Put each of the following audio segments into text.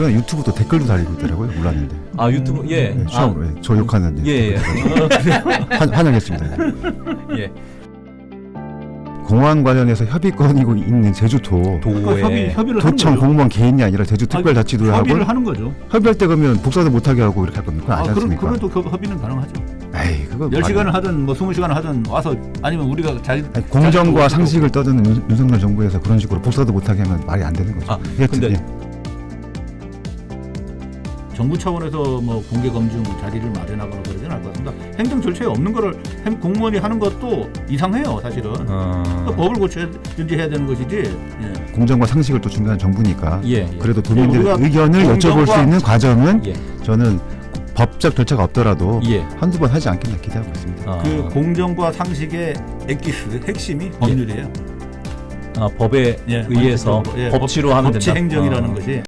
제가 유튜브도 댓글도 달리고 있더라고요. 몰랐는데. 아 유튜브 예. 네, 처음으로 예, 저 욕하는 예, 예. 환, 환영했습니다. 예. 공항 관련해서 협의권이고 있는 제주도 그러니까 협의 도에 협의를 하는 도청. 공무원 개인이 아니라 제주 특별자치도에 하고 협의를 하는 거죠. 협의할 때 그러면 복사도 못하게 하고 이렇게 할 겁니까? 그건 아, 않습니까? 그래도 그 협의는 가능하죠. 에이 그거 10시간을 말이- 하든 뭐 20시간을 하든 와서 아니면 우리가 자기 아니, 공정과 자기 상식을 떠드는 윤- 윤석열 정부에서 그런 식으로 복사도 못하게 하면 말이 안 되는 거죠. 아, 근데- 예. 정부 차원에서 뭐 공개 검증 자리를 마련하거나 그러지는 않을 것 같습니다. 행정 절차에 없는 거를 행- 공무원이 하는 것도 이상해요, 사실은. 어. 그러니까 법을 고쳐야든지 해야 되는 것이지. 예. 공정과 상식을 또 중요한 정부니까 예. 예. 그래도 도민들의 우리가 의견을 여쭤볼 수 공정과- 있는 과정은 예. 저는 법적 절차가 없더라도 예. 한두 번 하지 않겠나 기대하고 있습니다. 아, 그 공정과 상식의 엑기스 핵심이 법률이에요. 아, 법에 예, 의해서 예, 법치로 하면 법치 된다. 행정이라는 아. 것이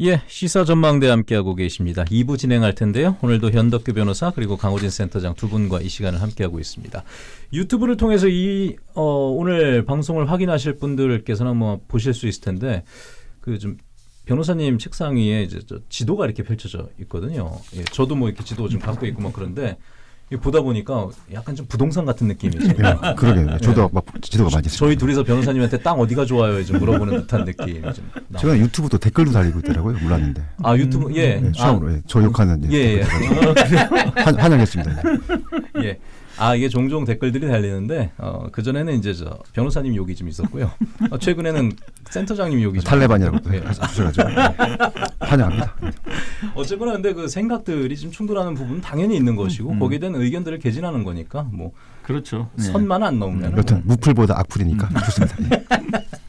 예, 시사 전망대 함께하고 계십니다. 2부 진행할 텐데요. 오늘도 현덕규 변호사 그리고 강호진 센터장 두 분과 이 시간을 함께하고 있습니다. 유튜브를 통해서 이 어, 오늘 방송을 확인하실 분들께서는 뭐 보실 수 있을 텐데 그 좀 변호사님 책상 위에 이제 저 지도가 이렇게 펼쳐져 있거든요. 예, 저도 뭐 이렇게 지도 좀 갖고 있고 뭐 그런데 보다 보니까 약간 좀 부동산 같은 느낌이죠. 예, 그러게요. 저도 막 지도가 많이. 저희 둘이서 변호사님한테 땅 어디가 좋아요? 좀 물어보는 듯한 좀. 나- 제가 유튜브도 댓글도 달리고 있더라고요. 몰랐는데. 아 유튜브 예. 예, 처음으로 예, 저 욕하는 예, 예. 환, 환영했습니다. 예. 아 이게 종종 댓글들이 달리는데 어, 그 전에는 이제 저 변호사님 욕이 좀 있었고요. 어, 최근에는 센터장님 욕이 좀 탈레반이라고 또 예. 환영합니다. 어쨌거나 근데 그 생각들이 좀 충돌하는 부분은 당연히 있는 것이고 음. 거기에 대한 의견들을 개진하는 거니까 뭐 그렇죠. 선만 안 넘으면 여튼 무풀보다 악풀이니까 좋습니다. 예.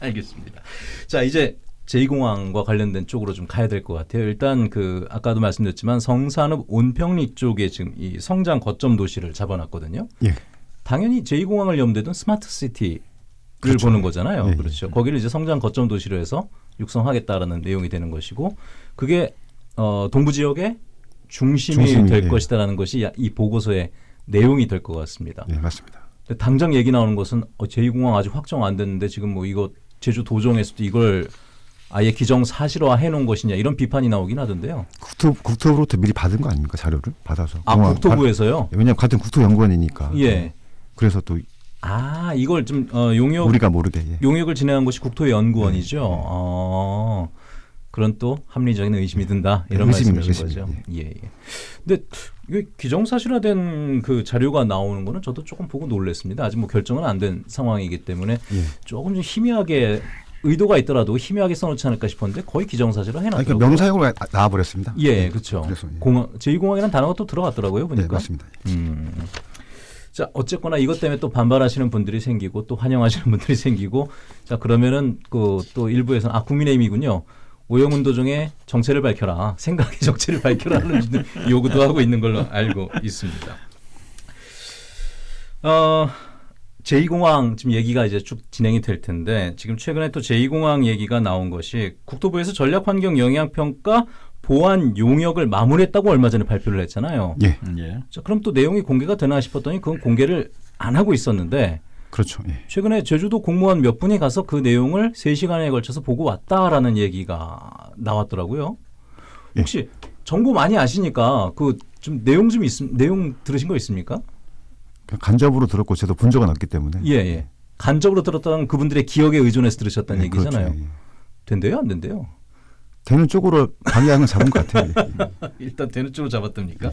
알겠습니다. 자 이제 제2공항과 관련된 쪽으로 좀 가야 될 것 같아요. 일단 그 아까도 말씀드렸지만 성산읍 온평리 쪽에 지금 이 성장 거점 도시를 잡아놨거든요. 예. 당연히 제2공항을 염두에 스마트 시티를 그렇죠. 보는 거잖아요. 예, 예. 그렇죠. 거기를 이제 성장 거점 도시로 해서 육성하겠다라는 내용이 되는 것이고 그게 어, 동부 지역의 중심이, 중심이, 될 예. 것이다라는 것이 야- 이 보고서의 내용이 될 것 같습니다. 예, 맞습니다. 당장 얘기 나오는 것은 어, 제2공항 아직 확정 안 됐는데 지금 뭐 이거 제주 도정에서도 이걸 아예 기정 사실화 해놓은 것이냐 이런 비판이 나오긴 하던데요. 국토 국토부로부터 미리 받은 거 아닙니까 자료를 받아서? 아 공항 국토부에서요? 바- 왜냐하면 같은 국토연구원이니까. 예. 그래서 또 아 이걸 좀 어, 용역 우리가 모르게 예. 용역을 진행한 곳이 국토연구원이죠. 네. 어, 그런 또 합리적인 의심이 든다 이런 네, 의심이요, 말씀이신 의심이요. 거죠. 예, 예. 근데 이게 기정사실화된 그 자료가 나오는 거는 저도 조금 보고 놀랐습니다. 아직 뭐 결정은 안 된 상황이기 때문에 예. 조금 좀 희미하게 의도가 있더라도 희미하게 써놓지 않을까 싶었는데 거의 기정사실화 아니, 해놨더라고요. 그 명사용으로 나- 나와버렸습니다. 예, 그렇죠. 공항 제2공항이라는 단어가 또 들어갔더라고요. 네, 보니까. 맞습니다. 음. 자 어쨌거나 이것 때문에 또 반발하시는 분들이 생기고 또 환영하시는 분들이 생기고 자 그러면은 그 또 일부에서는 아 국민의힘이군요 오영훈 도정의 정체를 밝혀라 생각의 정체를 밝혀라는 요구도 하고 있는 걸로 알고 있습니다. 어 제2공항 지금 얘기가 이제 쭉 진행이 될 텐데 지금 최근에 또 제2공항 얘기가 나온 것이 국토부에서 전략환경 영향평가 보안 용역을 마무리했다고 얼마 전에 발표를 했잖아요. 예, 예. 자, 그럼 또 내용이 공개가 되나 싶었더니 그건 공개를 안 하고 있었는데 그렇죠. 예. 최근에 제주도 공무원 몇 분이 가서 그 내용을 3시간에 걸쳐서 보고 왔다라는 얘기가 나왔더라고요. 예. 혹시 정보 많이 아시니까 그 좀 내용 좀 있, 내용 들으신 거 있습니까? 간접으로 들었고 저도 본 적은 없기 때문에. 예, 예. 간접으로 들었던 그분들의 기억에 의존해서 들으셨다는 예, 얘기잖아요. 그렇죠. 예. 된대요, 안 된대요? 되는 쪽으로 방향을 잡은 것 같아요. 일단 되는 쪽으로 잡았답니까?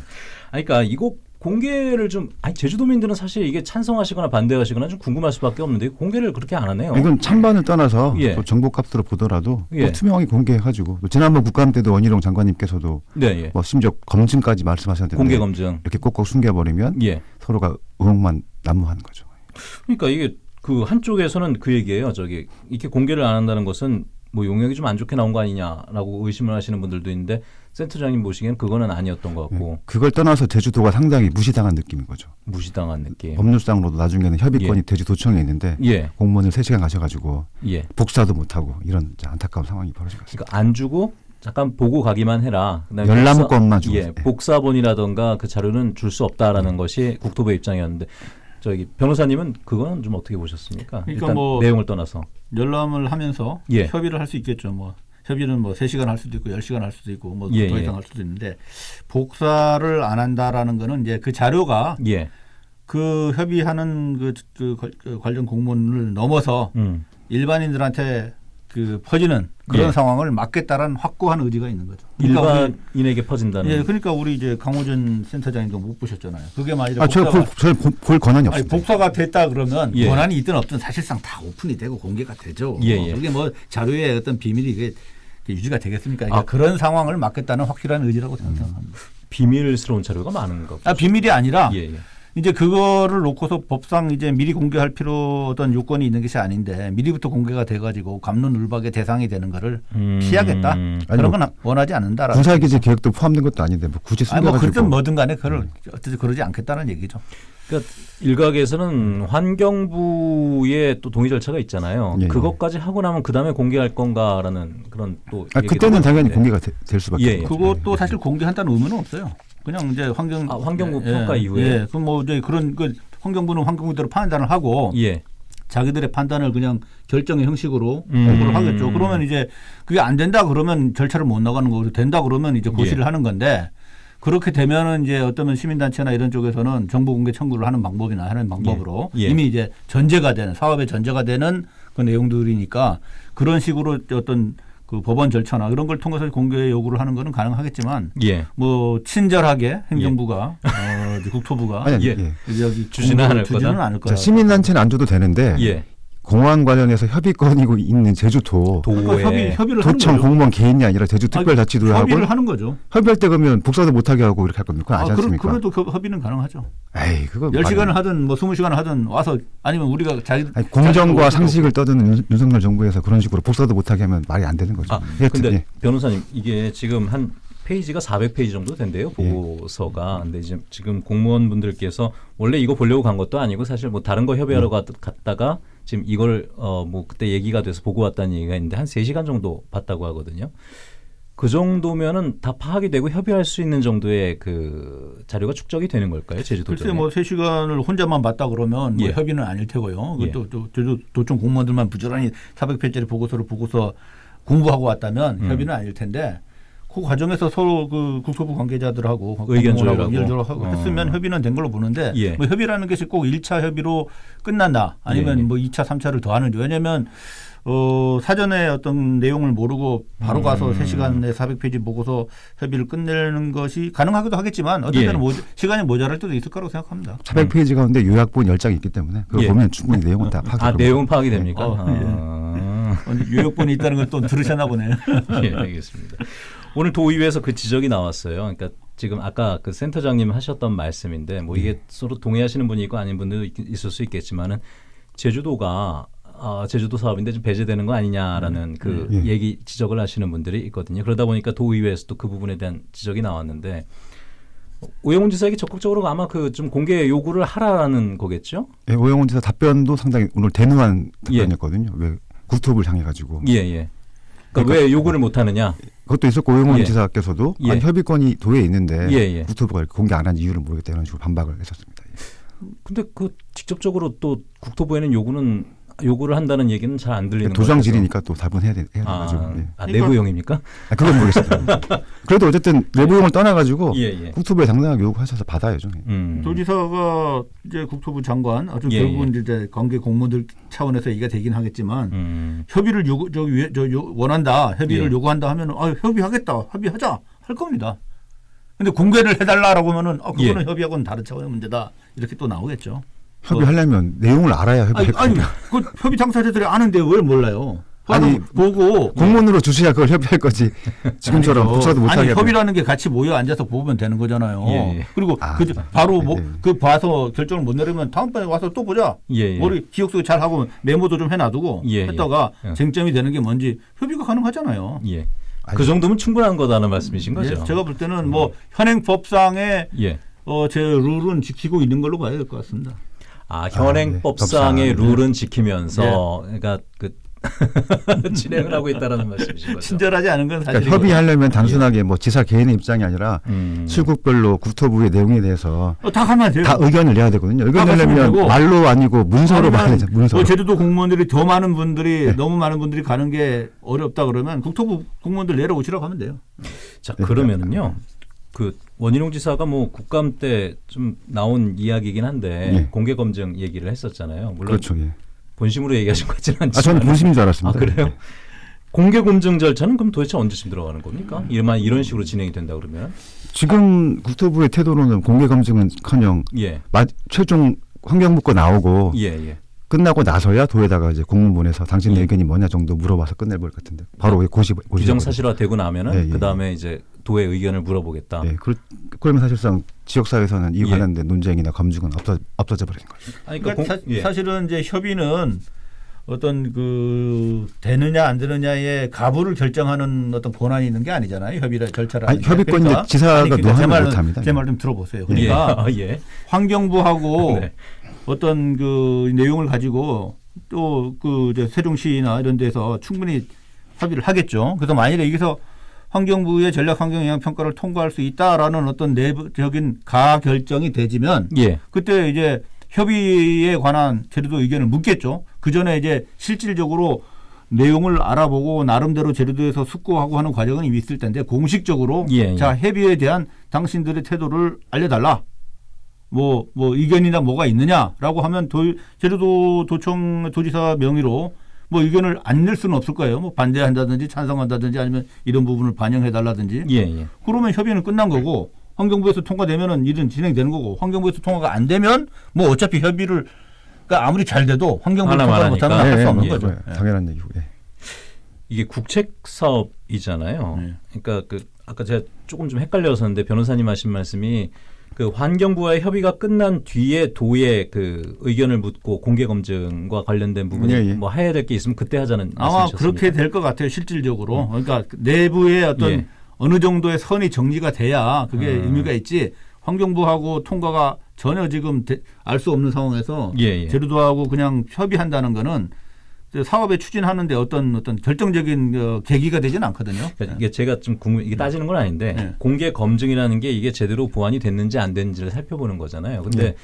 아니, 그러니까 이거 공개를 좀 아니 제주도민들은 사실 이게 찬성하시거나 반대하시거나 좀 궁금할 수밖에 없는데 공개를 그렇게 안 하네요. 이건 찬반을 떠나서 예. 또 정보값으로 보더라도 예. 또 투명하게 공개해가지고 또 지난번 국감 때도 원희룡 장관님께서도 네, 예. 뭐 심지어 검증까지 말씀하셨는데 공개 검증. 이렇게 꼭꼭 숨겨버리면 예. 서로가 의혹만 난무하는 거죠. 그러니까 이게 그 한쪽에서는 그 얘기예요. 저기 이렇게 공개를 안 한다는 것은 뭐 용역이 좀 안 좋게 나온 거 아니냐라고 의심을 하시는 분들도 있는데 센터장님 보시기엔 그거는 아니었던 것 같고 예. 그걸 떠나서 제주도가 상당히 무시당한 느낌인 거죠. 무시당한 느낌. 법률상으로도 나중에는 협의권이 예. 제주도청에 있는데 예, 공무원을 3시간 가셔가지고 예. 복사도 못하고 이런 안타까운 상황이 벌어진 것 같습니다. 그러니까 안 주고 잠깐 보고 가기만 해라. 그다음에 열람권만 주고. 예, 복사본이라던가 그 자료는 줄 수 없다라는 것이 국토부 입장이었는데 저기 변호사님은 그거는 좀 어떻게 보셨습니까? 그러니까 일단 뭐- 내용을 떠나서 열람을 하면서 예. 협의를 할 수 있겠죠. 뭐 협의는 뭐 3시간 할 수도 있고 10시간 할 수도 있고 뭐더 예, 이상 예. 할 수도 있는데 복사를 안 한다라는 거는 이제 그 자료가 예, 그 협의하는 그, 그, 관- 그 관련 공문을 넘어서 음, 일반인들한테 그 퍼지는 그런 예. 상황을 막겠다라는 확고한 의지가 있는 거죠. 그러니까 일반인에게 퍼진다는. 예, 그러니까 우리 이제 강호준 센터장님도 못 보셨잖아요. 그게 만약에 아, 제가 볼, 볼, 볼 권한이 없습니다. 복사가 됐다 그러면 예. 권한이 있든 없든 사실상 다 오픈이 되고 공개가 되죠. 예, 예. 그게 뭐 자료의 어떤 비밀이 이게 유지가 되겠습니까? 그러니까 아. 그런 상황을 막겠다는 확실한 의지라고 저는 생각합니다. 비밀스러운 자료가 많은 거. 아, 비밀이 아니라 예, 예. 이제 그거를 놓고서 법상 이제 미리 공개할 필요 어떤 요건이 있는 것이 아닌데 미리부터 공개가 돼가지고 감론을박의 대상이 되는 거를 음. 피하겠다 아니, 그런 뭐건 원하지 않는다라는. 군사기지 계획도 포함된 것도 아닌데 뭐 굳이 아니 뭐 숨겨가지고 그렇든 뭐든 간에 그걸 어떻게 그러지 않겠다는 얘기죠. 그러니까 일각에서는 환경부의 또 동의 절차가 있잖아요. 예, 예. 그것까지 하고 나면 그 다음에 공개할 건가라는 그런 또. 아, 그때는 당연히. 공개가 되- 될 수밖에 예, 예. 없죠. 그것도 사실 공개한다는 의무는 없어요. 그냥 이제 환경 아, 환경부 예, 평가 예, 이후에? 예. 그럼 뭐 이제 그런 그 환경부는 환경부대로 판단을 하고 예. 자기들의 판단을 그냥 결정의 형식으로 음. 공부를 하겠죠. 그러면 이제 그게 안 된다 그러면 절차를 못 나가는 거고 된다 그러면 이제 고시를 예. 하는 건데 그렇게 되면은 이제 어떤 시민단체나 이런 쪽에서는 정보 공개 청구를 하는 방법이나 하는 방법으로 예. 예. 이미 이제 전제가 되는 사업의 전제가 되는 그 내용들이니까 그런 식으로 어떤 그 법원 절차나 이런 걸 통해서 공개 요구를 하는 거는 가능하겠지만 예. 뭐 친절하게 행정부가 어, 이제 국토부가 아니, 예. 예. 여기 주지는 않을 거다. 시민단체는 안 줘도 되는데 예. 공항 관련해서 협의권이고 있는 제주도 그러니까 도에 협의 협의를 도청. 공무원 개인이 아니라 제주특별자치도하고 협의를 하는 거죠. 협의할 때 그러면 복사도 못하게 하고 이렇게 할 겁니까? 그건 아, 그럼, 않습니까? 그래도 그 협의는 가능하죠. 에이 그거 10시간을 말이- 하든 뭐 20시간을 하든 와서 아니면 우리가 자기 아니, 공정과 상식을 떠드는 윤- 윤석열 정부에서 그런 식으로 복사도 못하게 하면 말이 안 되는 거죠. 아, 여튼, 근데 예. 변호사님 이게 지금 한 페이지가 400페이지 정도 된대요 예. 보고서가. 근데 지금 지금 공무원분들께서 원래 이거 보려고 간 것도 아니고 사실 뭐 다른 거 음. 협의하러 갔, 갔다가 지금 이걸 어 뭐 그때 얘기가 돼서 보고 왔다는 얘기가 있는데 한 3시간 정도 봤다고 하거든요. 그 정도면은 다 파악이 되고 협의할 수 있는 정도의 그 자료가 축적이 되는 걸까요? 제주도 글쎄 뭐 3시간을 혼자만 봤다 그러면 뭐 예. 협의는 아닐 테고요. 예. 또, 또, 또 도청 공무원들만 부지런히 400페이지짜리 보고서를 보고서 공부하고 왔다면 음. 협의는 아닐 텐데 그 과정에서 서로 그 국토부 관계자들하고 의견 조율하고. 의견 조율하고 어. 했으면 협의는 된 걸로 보는데 예. 뭐 협의라는 것이 꼭 1차 협의로 끝난다 아니면 예. 뭐 2차, 3차를 더 하는지 왜냐하면 어, 사전에 어떤 내용을 모르고 바로 가서 음. 3시간에 400페이지 보고서 협의를 끝내는 것이 가능하기도 하겠지만 어떤 예. 때는 모, 시간이 모자랄 때도 있을 거라고 생각합니다. 400페이지 가운데 요약본 10장이 있기 때문에 그거 예. 보면 충분히 내용은 다 파악이 아 됩니다. 내용은 파악이 됩니까? 어, 아. 요역본이 있다는 걸 또 들으셨나 보네요. 예, 알겠습니다. 오늘 도의회에서 그 지적이 나왔어요. 그러니까 지금 아까 그 센터장님 하셨던 말씀인데 뭐 이게 서로 동의하시는 분이 있고 아닌 분도 있- 있을 수 있겠지만은 제주도가 아, 제주도 사업인데 좀 배제되는 거 아니냐라는 그 예. 얘기 지적을 하시는 분들이 있거든요. 그러다 보니까 도의회에서도 그 부분에 대한 지적이 나왔는데 오영훈 지사에게 적극적으로 아마 그 좀 공개 요구를 하라라는 거겠죠? 예, 오영훈 지사 답변도 상당히 오늘 대누한 예. 답변이었거든요. 왜 국토부를 향해 가지고 예, 예. 그러니까, 그러니까 왜 요구를 못 하느냐? 그것도 있었고 오영훈 예. 지사께서도 예. 아니, 협의권이 도에 있는데 예, 예. 국토부가 공개 안 한 이유를 모르겠다 이런 식으로 반박을 했었습니다. 예. 근데 그 직접적으로 또 국토부에는 요구는 요구를 한다는 얘기는 잘 안 들리는 것 같아서. 도장질이니까 또 답은 해야 돼. 해야 아, 돼가지고. 예. 아, 내부용입니까? 아, 그건 모르겠습니다. 그래도 어쨌든 내부용을 떠나가지고 예, 예. 국토부에 당당하게 요구하셔서 받아야죠. 예. 음. 도지사가 이제 국토부 장관, 아주 예, 결국은 이제 관계 공무원들 차원에서 얘기가 되긴 하겠지만 음. 협의를 요구, 저, 위- 저 요, 원한다, 협의를 예. 요구한다 하면 아, 협의하겠다, 협의하자 할 겁니다. 근데 공개를 해달라라고 하면은 아, 그거는 예. 협의하고는 다른 차원의 문제다 이렇게 또 나오겠죠. 협의하려면 내용을 알아야 아니, 협의할 아니 겁니다. 그 협의 당사자들이 아는데 왜 몰라요? 아니, 아니 보고 공문으로 주셔야 그걸 협의할 거지. 지금처럼. 복사도 못하게 아니. 협의라는 게 같이 모여 앉아서 보면 되는 거잖아요. 예, 예. 그리고 아, 그 바로 뭐 예. 그 봐서 결정을 못 내리면 다음번에 와서 또 보자. 예, 예. 머리 기억 속에 잘 하고 메모도 좀 해놔두고 예, 예. 했다가 예. 쟁점이 되는 게 뭔지 협의가 가능하잖아요. 예. 아니, 그 정도면 충분한 거다는 말씀이신 거죠? 예, 제가 볼 때는 뭐 현행 법상의 예. 어, 제 룰은 지키고 있는 걸로 봐야 될 것 같습니다. 아, 현행법상의 아, 네. 룰은 지키면서 그러니까 그 진행을 하고 있다라는 말씀이신 거죠. 친절하지 않은 건 사실 그러니까 협의하려면 단순하게 뭐 지사 개인의 입장이 아니라 음. 출국별로 국토부의 내용에 대해서 어, 다 하면 돼요. 다 의견을 내야 되거든요. 의견 다 내려면 말로 아니고 문서로 돼. 문서로. 뭐 제주도 공무원들이 더 많은 분들이 네. 너무 많은 분들이 가는 게 어렵다 그러면 국토부 공무원들 내려오시라고 하면 돼요. 자 네. 그러면은요. 그 원희룡 지사가 뭐 국감 때 좀 나온 이야기이긴 한데 예. 공개 검증 얘기를 했었잖아요. 물론 그렇죠. 예. 본심으로 얘기하신 것 같지는 아, 않지만. 저는 본심인 줄아 알았습니다. 그래요? 네. 공개 검증 절차는 그럼 도대체 언제쯤 들어가는 겁니까? 이만 이런 식으로 진행이 된다 그러면 지금 국토부의 태도로는 공개 검증은커녕 예, 마- 최종 환경부 거 나오고 예, 예. 끝나고 나서야 도에다가 이제 공문 보내서 당신 예. 의견이 뭐냐 정도 물어봐서 끝낼 것 같은데 바로 고시 고시 규정 사실화 되고 나면은 예, 예, 그 다음에 이제 도의 의견을 물어보겠다. 예, 그, 그러면 사실상 지역사회에서는 이 예. 관련된 논쟁이나 검증은 없어, 없어져 버리는 거죠. 아니, 그러니까 공- 사, 예. 사실은 이제 협의는 어떤 그 되느냐 안 되느냐의 가부를 결정하는 어떤 권한이 있는 게 아니잖아요. 협의를 절차를 아니, 하는 게. 협의권이 지사가 아니, 그러니까 노하는 못합니다. 제 말 좀 들어보세요. 예. 그러니까 아, 예. 환경부하고 네. 어떤 그 내용을 가지고 또 그 세종시나 이런 데서 충분히 합의를 하겠죠. 그래서 만일에 여기서 환경부의 전략 환경 영향 평가를 통과할 수 있다라는 어떤 내부적인 가 결정이 되지면 예. 그때 이제 협의에 관한 제주도 의견을 묻겠죠. 그 전에 이제 실질적으로 내용을 알아보고 나름대로 제주도에서 숙고하고 하는 과정은 이미 있을 텐데 공식적으로 예, 예. 자 협의에 대한 당신들의 태도를 알려달라. 뭐, 뭐 의견이나 뭐가 있느냐라고 하면 도, 제주도 도청 도지사 명의로 뭐 의견을 안 낼 수는 없을 거예요. 뭐 반대한다든지 찬성한다든지 아니면 이런 부분을 반영해 달라든지 예, 예. 그러면 협의는 끝난 거고 환경부에서 통과되면은 일은 진행되는 거고 환경부에서 통과가 안 되면 뭐 어차피 협의를 그러니까 아무리 잘 돼도 환경부 하나만 통과를 못하면 하니까. 할수 예, 없는 예, 거죠. 예, 당연한 얘기고. 예. 이게 국책 사업이잖아요. 네. 그러니까 그 아까 제가 조금 좀 헷갈려서 는데 변호사님 하신 말씀이 그 환경부와의 협의가 끝난 뒤에 도의 그 의견을 묻고 공개 검증과 관련된 부분이 예, 예. 뭐 해야 될 게 있으면 그때 하자는 아마? 그렇게 될 것 같아요. 실질적으로 그러니까 내부의 어떤 예. 어느 정도의 선이 정리가 돼야 그게 음. 의미가 있지. 환경부하고 통과가 전혀 지금 알 수 없는 상황에서 예, 예. 제주도하고 그냥 협의한다는 거는 사업에 추진하는데 어떤 어떤 결정적인 어, 계기가 되지는 않거든요. 그러니까 이게 제가 좀 궁금 이게 따지는 건 아닌데 네. 공개 검증이라는 게 이게 제대로 보완이 됐는지 안 됐는지를 살펴보는 거잖아요. 근데 네.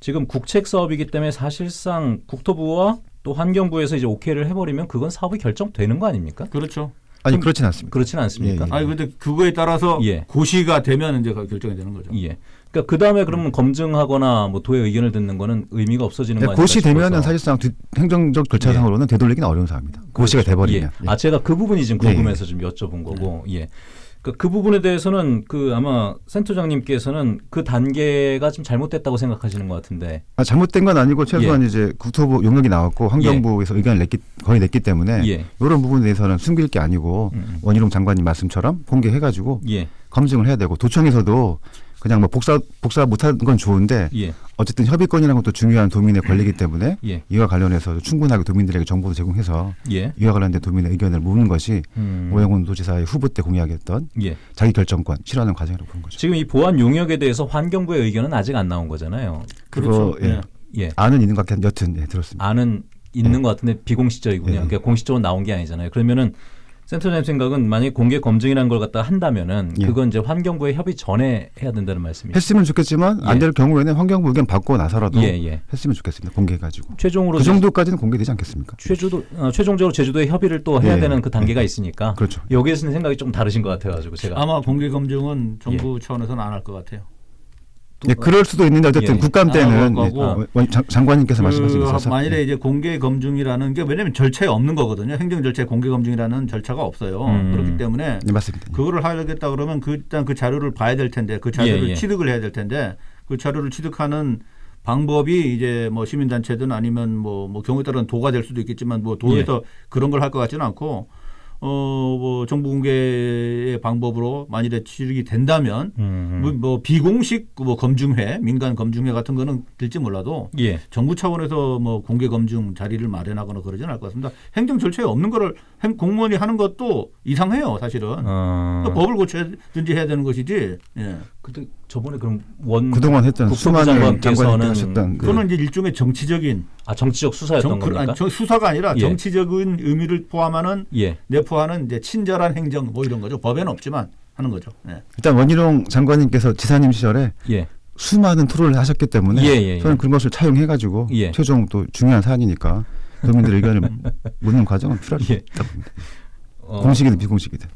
지금 국책 사업이기 때문에 사실상 국토부와 또 환경부에서 이제 오케이를 해버리면 그건 사업이 결정되는 거 아닙니까? 그렇죠. 아니 그렇진 않습니다. 그렇지는 않습니까? 예, 예. 아니 근데 그거에 따라서 예. 고시가 되면 이제 결정이 되는 거죠. 예. 그러니까 그 다음에 그러면 검증하거나 뭐 도의 의견을 듣는 거는 의미가 없어지는 거 아닐까 네, 고시 되면은. 사실상 뒤- 행정적 절차상으로는 되돌리기는 어려운 사항입니다. 고시가 돼버리면. 예. 아 제가 그 부분이 지금 예, 궁금해서 좀 여쭤본 거고 예. 그러니까 그 부분에 대해서는 그 아마 센터장님께서는 그 단계가 좀 잘못됐다고 생각하시는 것 같은데 아, 잘못된 건 아니고 최소한 이제 국토부 용역이 나왔고 환경부에서 의견을 냈기 거의 냈기 때문에 예. 이런 부분에 대해서는 숨길 게 아니고 음. 원희룡 장관님 말씀처럼 공개해가지고 예. 검증을 해야 되고 도청에서도 그냥 뭐 복사 복사 못하는 건 좋은데 예. 어쨌든 협의권이라는 것도 중요한 도민의 권리이기 때문에 예. 이와 관련해서 충분하게 도민들에게 정보도 제공해서 예. 이와 관련된 도민의 의견을 묻는 것이 음. 오영훈 도지사의 후보 때 공약했던 예. 자기 결정권 실현하는 과정이라고 보는 거죠. 지금 이 보안 용역에 대해서 환경부의 의견은 아직 안 나온 거잖아요. 그거 그렇죠. 예. 예. 아는 있는 것 같긴 여튼 예, 들었습니다. 안은 있는 예. 것 같은데 비공식적이군요. 예. 그러니까 공식적으로 나온 게 아니잖아요. 그러면은 센터장님 생각은 만약에 공개 검증이라는 걸 갖다 한다면은 예. 그건 이제 환경부의 협의 전에 해야 된다는 말씀이죠. 했으면 좋겠지만 예. 안될 경우에는 환경부 의견 받고 나서라도 예, 예. 했으면 좋겠습니다. 공개해가지고 최종으로 그 정도까지는 공개되지 않겠습니까? 최주도 어, 최종적으로 제주도의 협의를 또 해야 예. 되는 그 단계가 있으니까 그렇죠. 여기에서는 생각이 좀 다르신 것 같아가지고 제가 아마 공개 검증은 예. 정부 차원에서는 안 할 것 같아요. 예, 그럴 수도 있는데 어쨌든 예. 국감 아, 때는. 예, 원- 장, 장관님께서 말씀하신 게그 있어서 만일에 예. 이제 공개 검증이라는 게 왜냐하면 절차에 없는 거거든요. 행정 절차에 공개 검증이라는 절차가 없어요. 음. 그렇기 때문에 네, 맞습니다. 그거를 하겠다 그러면 그 일단 그 자료를 봐야 될 텐데 그 자료를 예, 예. 취득을 해야 될 텐데 그 자료를 취득하는 방법이 이제 뭐 시민단체든 아니면 뭐, 뭐 경우에 따라서는 도가 될 수도 있겠지만 뭐 도에서 예. 그런 걸 할 것 같지는 않고 어 뭐 정부 공개의 방법으로 만일에 취득이 된다면 음. 뭐, 뭐 비공식 뭐 검증회 민간 검증회 같은 거는 될지 몰라도 예. 정부 차원에서 뭐 공개 검증 자리를 마련하거나 그러지는 않을 것 같습니다. 행정 절차에 없는 거를 행- 공무원이 하는 것도 이상해요, 사실은. 어. 그러니까 법을 고쳐야든지 해야 되는 것이지. 예. 근데 저번에 그럼 원 그동안 했던 국토부 수많은 장관님들 장관께서는 하셨던 그 그거는 이제 일종의 정치적인 아 정치적 수사였던 정, 그, 겁니까? 아니, 저 수사가 아니라 예. 정치적인 의미를 포함하는 예. 내포하는 이제 친절한 행정 뭐 이런 거죠. 법에는 없지만 하는 거죠. 예. 일단 원희룡 장관님께서 지사님 시절에 예. 수많은 토론을 하셨기 때문에 예, 예, 예. 저는 그런 것을 차용해 가지고 예. 최종 또 중요한 사안이니까 국민들의 의견을 묻는 과정은 필요하다고 예. 어, 공식이든 비공식이든.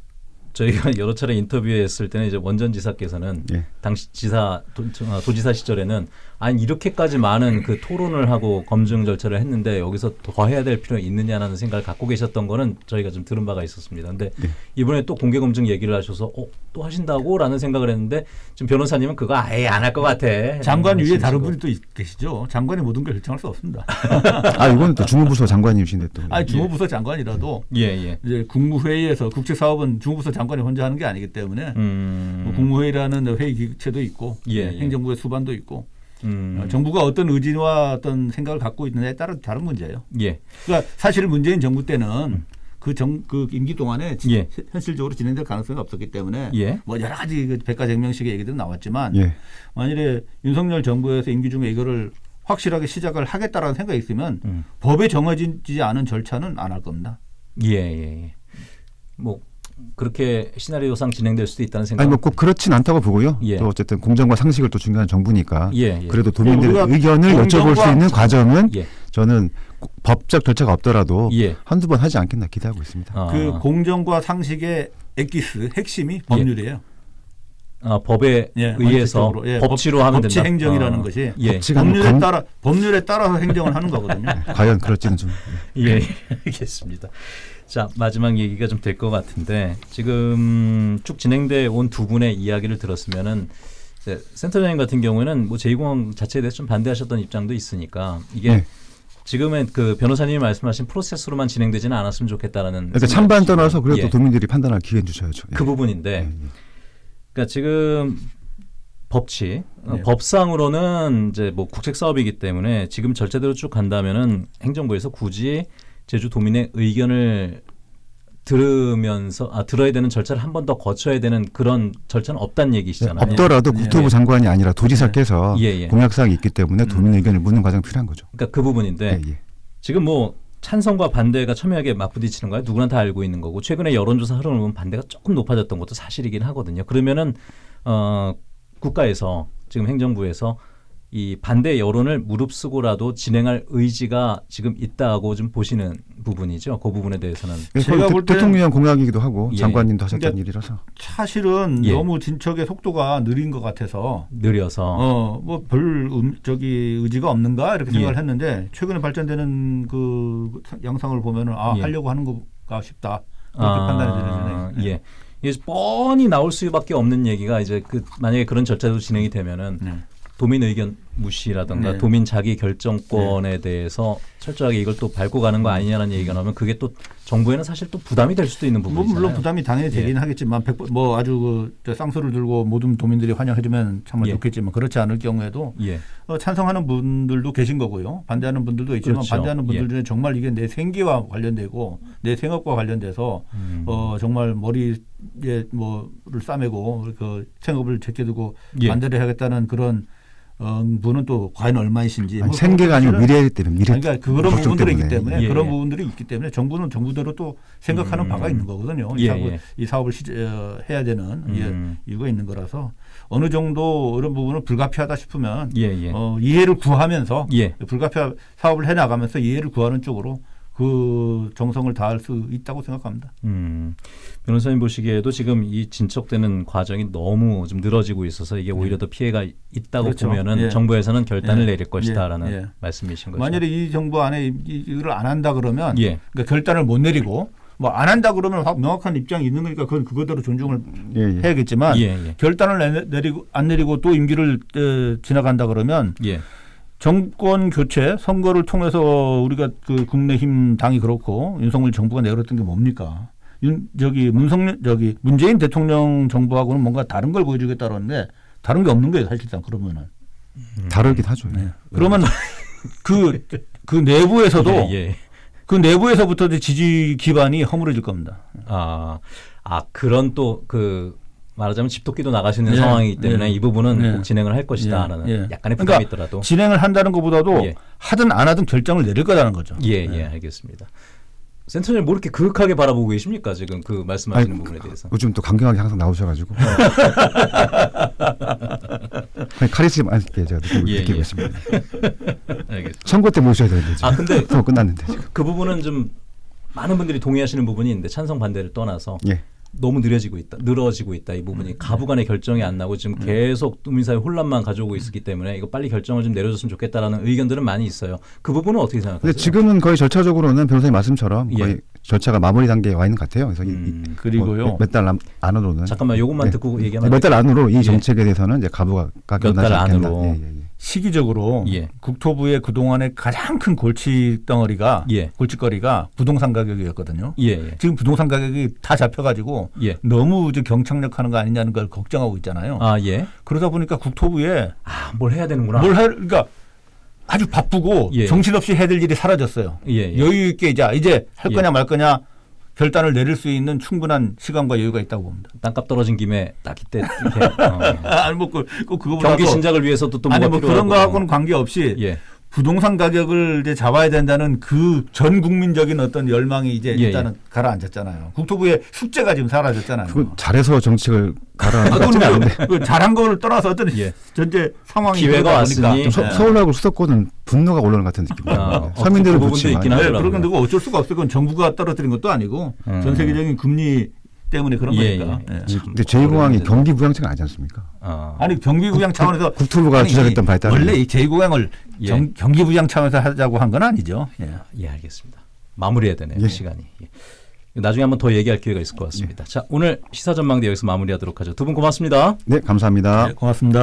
저희가 여러 차례 인터뷰했을 때는 이제 원전 지사께서는 예. 당시 지사 도, 어, 도지사 시절에는 아니 이렇게까지 많은 그 토론을 하고 검증 절차를 했는데 여기서 더 해야 될 필요가 있느냐라는 생각을 갖고 계셨던 거는 저희가 좀 들은 바가 있었습니다. 근데 네. 이번에 또 공개 검증 얘기를 하셔서 어, 또 하신다고라는 생각을 했는데 지금 변호사님은 그거 아예 안 할 것 같아. 장관 위에. 다른 분이 또 있- 계시죠. 장관이 모든 걸 결정할 수 없습니다. 아 이거는 또 주무부서 장관님이신데 또. 아니 주무부서 장관이라도 예, 예. 이제 국무회의에서 국책사업은 주무부서 장관이 혼자 하는 게 아니기 때문에 음. 뭐 국무회의라는 회의 기체도 있고 예, 네, 예. 행정부의 수반도 있고 음. 어, 정부가 어떤 의지와 어떤 생각을 갖고 있느냐에 따라 다른 문제예요. 예. 그러니까 사실 문재인 정부 때는 그정 그 임기 동안에 지- 예. 현실적으로 진행될 가능성이 없었기 때문에 예. 뭐 여러 가지 그 백가쟁명식의 얘기도 나왔지만 예. 만일에 윤석열 정부에서 임기 중에 이거를 확실하게 시작을 하겠다라는 생각이 있으면 음. 법에 정해지지 않은 절차는 안 할 겁니다. 예, 예, 예. 뭐 그렇게 시나리오상 진행될 수도 있다는 생각. 아니 뭐꼭 그렇진 않다고 보고요. 예. 또 어쨌든 공정과 상식을 또 중요한 정부니까 예, 예. 그래도 도민들의 우리가 의견을 여쭤볼 수 있는 과정은 예. 저는 꼭 법적 절차가 없더라도 예. 한두 번 하지 않겠나 기대하고 있습니다. 아, 그 공정과 상식의 엑기스 핵심이 법률이에요. 아, 법에 예, 의해서. 예, 법치로 법- 하면 법치 된다. 행정이라는 아, 것이 예. 법률에 관- 따라 법률에 따라서 행정을 하는 거거든요. 과연 그럴지는 좀 예, 예, 알겠습니다. 자 마지막 얘기가 좀 될 것 같은데 지금 쭉 진행돼 온 두 분의 이야기를 들었으면은 이제 센터장님 같은 경우에는 뭐 제2공항 자체에 대해서 좀 반대하셨던 입장도 있으니까 이게 네. 지금은 그 변호사님이 말씀하신 프로세스로만 진행되지는 않았으면 좋겠다라는 그러니까 찬반. 떠나서 그래도 예. 도민들이 판단할 기회는 주셔야죠. 예. 그 부분인데 그러니까 지금 법치 어, 네. 법상으로는 이제 뭐 국책 사업이기 때문에 지금 절차대로 쭉 간다면은 행정부에서 굳이 제주 도민의 의견을 들으면서 아 들어야 되는 절차를 한 번 더 거쳐야 되는 그런 절차는 없다는 얘기시잖아요. 없더라도 예. 국토부 예. 장관이 아니라 도지사께서 예, 예. 공약사항이 있기 때문에 도민 의견을 묻는 과정이 필요한 거죠. 그러니까 그 부분인데 예, 예. 지금 뭐 찬성과 반대가 첨예하게 맞부딪히는 거야 누구나 다 알고 있는 거고 최근에 여론조사 흐름을 보면 반대가 조금 높아졌던 것도 사실이긴 하거든요. 그러면은 어 국가에서 지금 행정부에서 이 반대 여론을 무릅쓰고라도 진행할 의지가 지금 있다고 좀 보시는 부분이죠. 그 부분에 대해서는 그래서 제가 대- 볼 때는- 대통령 공약이기도 하고 예. 장관님도 하셨던 그러니까 일이라서 사실은 예. 너무 진척의 속도가 느린 것 같아서 느려서 어뭐별 음, 저기 의지가 없는가 이렇게 생각을 예. 했는데 최근에 발전되는 그 양상을 보면은 아 예. 하려고 하는 거가 쉽다 그렇게 판단이 되잖아요. 예. 이게 뻔히 나올 수밖에 없는 얘기가 이제 그 만약에 그런 절차도 진행이 되면은 네. 도민 의견 무시라든가 네. 도민 자기 결정권에 대해서 철저하게 이걸 또 밟고 가는 거 아니냐는 얘기가 나오면 그게 또 정부에는 사실 또 부담이 될 수도 있는 뭐 부분이잖아요. 물론 부담이 당연히 되긴 하겠지만 백번뭐 아주 그저 쌍수를 들고 모든 도민들이 환영해주면 정말 예. 좋겠지만 그렇지 않을 경우에도 예. 어, 찬성하는 분들도 계신 거고요. 반대하는 분들도 있지만 그렇죠. 반대하는 분들 예. 중에 정말 이게 내 생계와 관련되고 내 생업과 관련돼서 음. 어, 정말 머리에 뭐를 싸매고 그 생업을 제껴두고 예. 반대를 하겠다는 그런 어, 분은 또 과연 얼마이신지 아니, 뭐 생계가 아니고 미래이기 때문에 미래 그러니까 그런 부분들이 있기 때문에 예, 그런 예. 부분들이 있기 때문에 정부는 정부대로 또 생각하는 음. 바가 있는 거거든요. 예, 이 사업을, 예. 이 사업을 시, 어, 해야 되는 음. 예, 이유가 있는 거라서 어느 정도 이런 부분을 불가피하다 싶으면 예, 예. 어, 이해를 구하면서 예. 불가피하 사업을 해 나가면서 이해를 구하는 쪽으로 그 정성을 다할 수 있다고 생각합니다. 음. 변호사님 보시기에도 지금 이 진척되는 과정이 너무 좀 늘어지고 있어서 이게 오히려 더 피해가 있다고 그렇죠. 보면은 예. 정부에서는 결단을 예. 내릴 것이다라는 예. 예. 말씀이신 거죠. 만약에 이 정부 안에 이- 이걸 안 한다 그러면 예. 그러니까 결단을 못 내리고 뭐 안 한다 그러면 확 명확한 입장이 있는 거니까 그건 그거대로 존중을 예, 예. 해야겠지만 예, 예. 결단을 내- 내리고 안 내리고 또 임기를 에, 지나간다 그러면 예. 정권 교체 선거를 통해서 우리가 그 국내힘 당이 그렇고 윤석열 정부가 내걸었던 게 뭡니까? 윤 저기 문성열 저기 문재인 대통령 정부하고는 뭔가 다른 걸 보여주겠다는데 다른 게 없는 거예요 사실상 그러면은 다르긴 하죠. 예. 그러면 그그 내부에서도 예, 예. 그 내부에서부터 지지 기반이 허물어질 겁니다. 아, 아 그런 또 그 말하자면 집토끼도 나가시는 예. 상황이기 때문에 예. 이 부분은 예. 꼭 진행을 할 것이다라는 예. 예. 약간의 부담이 그러니까 있더라도 진행을 한다는 것보다도 예. 하든 안 하든 결정을 내릴 거라는 거죠. 예, 예, 알겠습니다. 센터장님 뭐 이렇게 그윽하게 바라보고 계십니까? 지금 그 말씀하시는 아니, 부분에 대해서. 요즘 또 강경하게 항상 나오셔가지고 아니, 카리스마 있게 제가 느끼고, 예, 느끼고 예. 있습니다. 알겠습니다. 선거 때 모셔야 되는데 지금 아, 근데 선거 끝났는데 지금. 그 부분은 좀 많은 분들이 동의하시는 부분이 있는데 찬성 반대를 떠나서 예. 너무 느려지고 있다, 늘어지고 있다 이 음. 부분이 가부간의 결정이 안 나고 지금 계속 국민사회 혼란만 가져오고 있기 때문에 이거 빨리 결정을 좀 내려줬으면 좋겠다라는 의견들은 많이 있어요. 그 부분은 어떻게 생각하세요? 근데 지금은 거의 절차적으로는 변호사님 말씀처럼 예. 거의 절차가 마무리 단계에 와 있는 것 같아요. 그래서 음, 그리고요. 몇달 안으로는 잠깐만 요것만 네. 듣고 얘기하면 몇 달 안으로 예. 이 정책에 대해서는 이제 가부가 달 끝나지 않겠나. 안으로. 예, 예, 예. 시기적으로 예. 국토부의 그동안의 가장 큰 골치 덩어리가 예. 골칫거리가 부동산 가격이었거든요. 예, 예. 지금 부동산 가격이 다 잡혀가지고 예. 너무 이제 경착륙하는 거 아니냐는 걸 걱정하고 있잖아요. 아, 예. 그러다 보니까 국토부에 아, 뭘 해야 되는구나. 뭘 할, 그러니까 아주 바쁘고 예. 정신없이 해야 될 일이 사라졌어요. 예, 예. 여유 있게 이제 이제 할 예. 거냐 말 거냐 결단을 내릴 수 있는 충분한 시간과 여유가 있다고 봅니다. 땅값 떨어진 김에 딱 이때 이렇게 어. 아니 뭐 그, 그 그거보다 경기 신작을 위해서도 또 아니 뭐 그런. 거하고는 관계없이 예. 부동산 가격을 이제 잡아야 된다는 그 전 국민적인 어떤 열망이 이제 예, 일단은 가라앉았잖아요. 국토부의 숙제가 지금 사라졌잖아요. 그건 잘해서 정책을 아, 가라앉지는 그건 않은데 그 잘한 거를 떠나서 어떤 예. 전체 상황이 기회가 왔으니 네. 서, 서울하고 수도권은 분노가 올라오는 것 같은 느낌이에요. 아, 네. 어, 그 부분도 있긴 하죠. 네, 하더라고요. 그런 건 어쩔 수가 없어요. 그건 정부가 떨어뜨린 것도 아니고 음. 전 세계적인 금리 때문에 그런 예, 거니까. 예. 예. 근데 제2공항이 경기 부양체가 아니지 않습니까? 어. 아니 경기부양 차원에서 국토부가 주장했던 바에 따르면 원래 이 제2공항을 예. 경, 경기부양 차원에서 하자고 한 건 아니죠. 예. 예, 알겠습니다. 마무리해야 되네요. 예. 시간이. 예. 나중에 한번 더 얘기할 기회가 있을 것 예. 같습니다. 자, 오늘 시사 전망대 여기서 마무리하도록 하죠. 두 분 고맙습니다. 네, 감사합니다. 네, 고맙습니다.